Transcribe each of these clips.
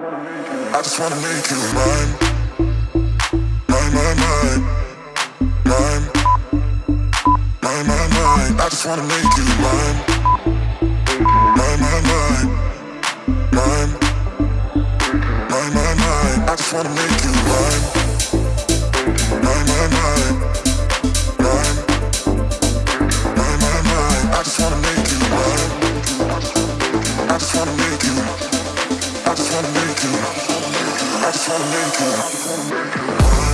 I just wanna make you mine. Mine, mine, mine. Mine. Mine, mine, mine. I just wanna make you mine. Mine, mine, mine. Mine. Mine, mine, mine. I just wanna make you mine. Mine, mine, mine. Mine. Mine, I just wanna make you mine. I just wanna make you I just wanna make you. I just wanna make you. I just wanna make you.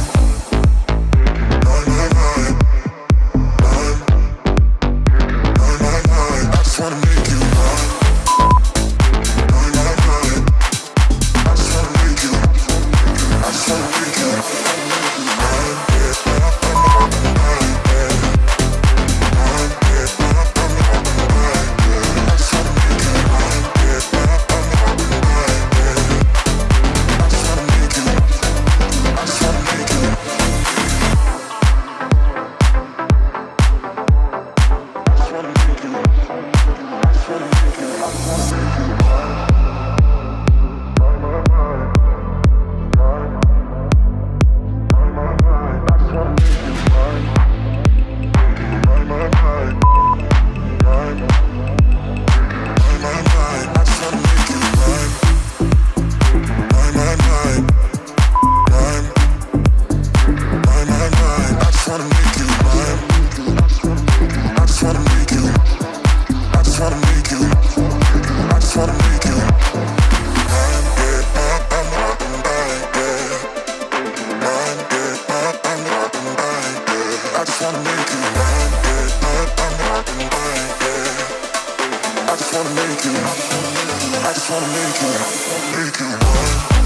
just wanna make you, make you mine.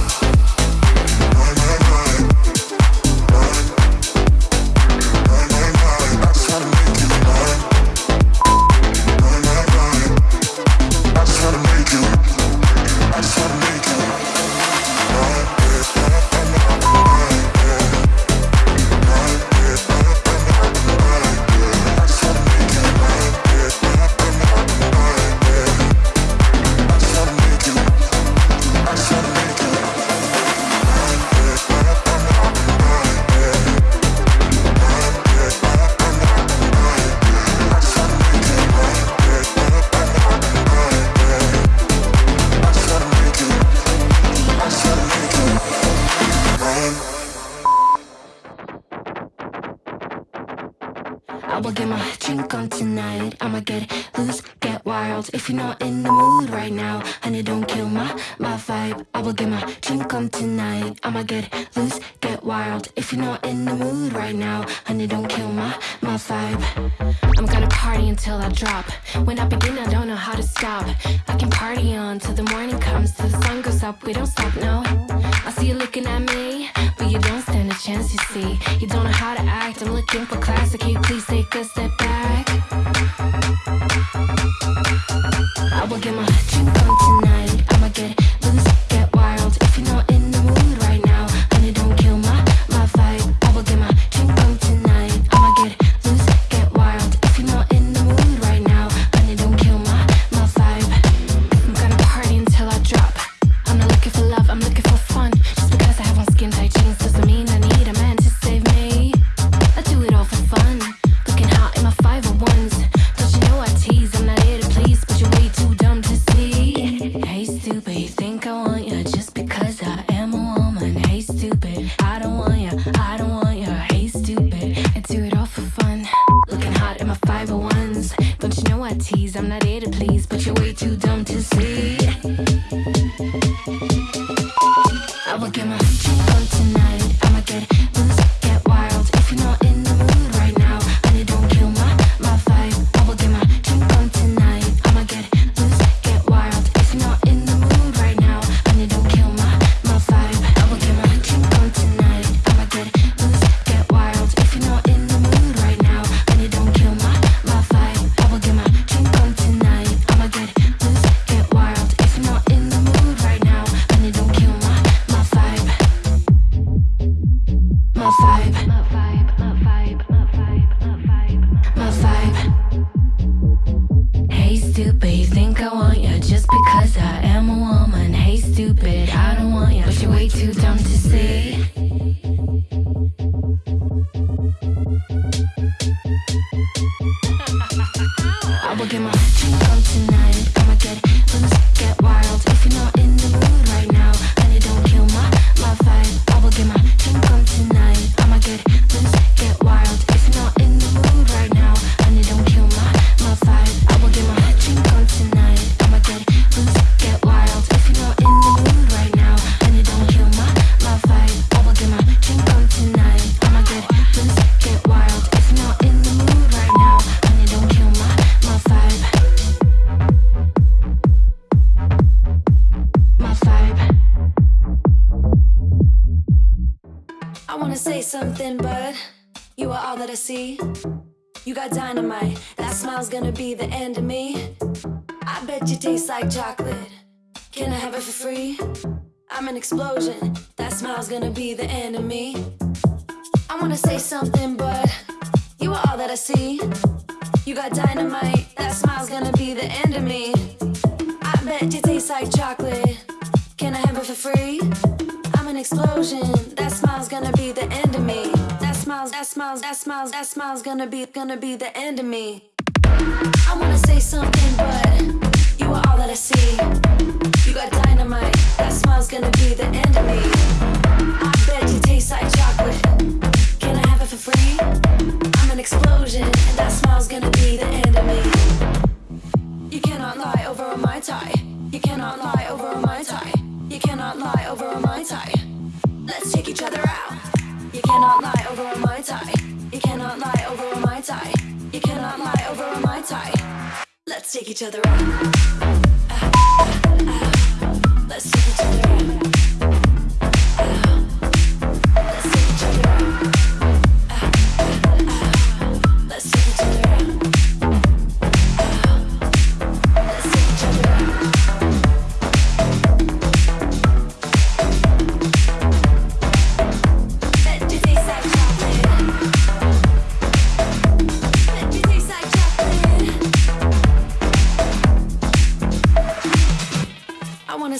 vibe. I will get my dream come tonight. I'ma get loose, get wild. If you're not in the mood right now Honey, don't kill my, my vibe. I'm gonna party until I drop. When I begin, I don't know how to stop. I can party on till the morning comes Till the sun goes up, we don't stop, no. I see you looking at me But you don't stand a chance, you see. You don't know how to act. I'm looking for classic. Can you please take a step back? I will get my dream come to see. Something, but you are all that I see. You got dynamite. That smile's gonna be the end of me. I bet you taste like chocolate. Can I have it for free? I'm an explosion. That smile's gonna be the end of me. I wanna say something, but you are all that I see. You got dynamite. That smile's gonna be the end of me. I bet you taste like chocolate. Can I have it for free? I'm an explosion. That That smiles, that smiles, that smiles, gonna be gonna be the end of me. I wanna say something, but you are all that I see. You got dynamite. That smile's gonna be the end of me. I bet you taste like chocolate. Can I have it for free? I'm an explosion, and that smile's gonna be the end of me. You cannot lie over my tie. You cannot lie You cannot lie over a my tie. You cannot lie over a my tie. Let's take each other out. Ah, ah, ah. Let's take each other out.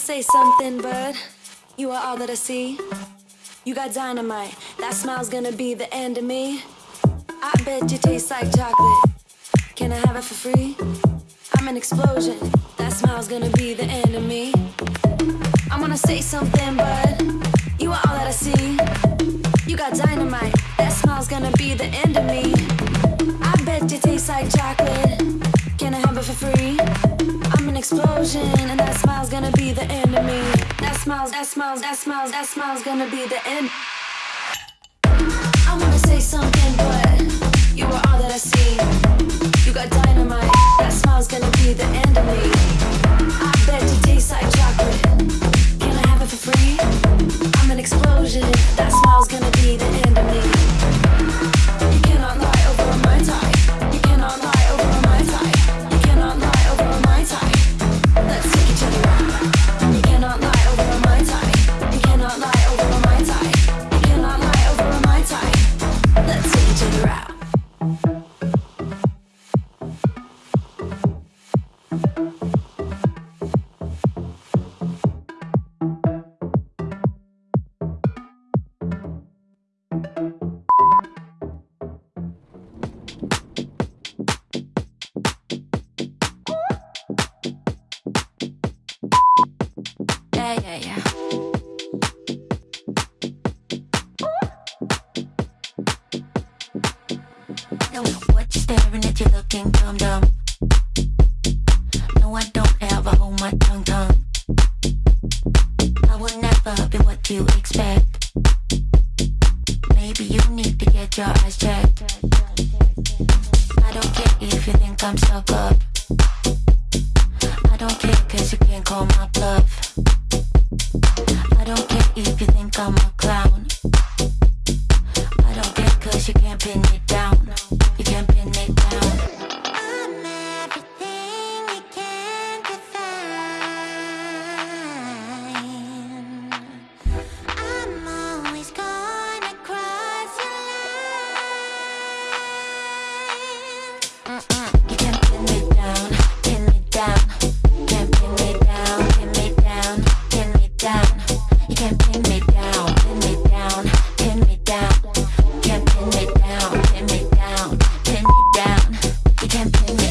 Say something, bud. you are all that I see. You got dynamite. That smile's gonna be the end of me. I bet you taste like chocolate. Can I have it for free? I'm an explosion. That smile's gonna be the end of me. I wanna say something, but you are all that I see. You got dynamite. That smile's gonna be the end of me. I bet you taste like chocolate. Can I have it for free? I'm an explosion, and that smiles, that smiles, that smiles, that smile's gonna be the end. I wanna say something, What you're staring at, you're looking dumb dumb. No, I don't ever hold my tongue tongue. I will never be what you expect. Maybe you need to get your eyes checked. I don't care if you think I'm stuck up. I don't care cause you can't call my bluff. I don't care if you think I'm a campaign.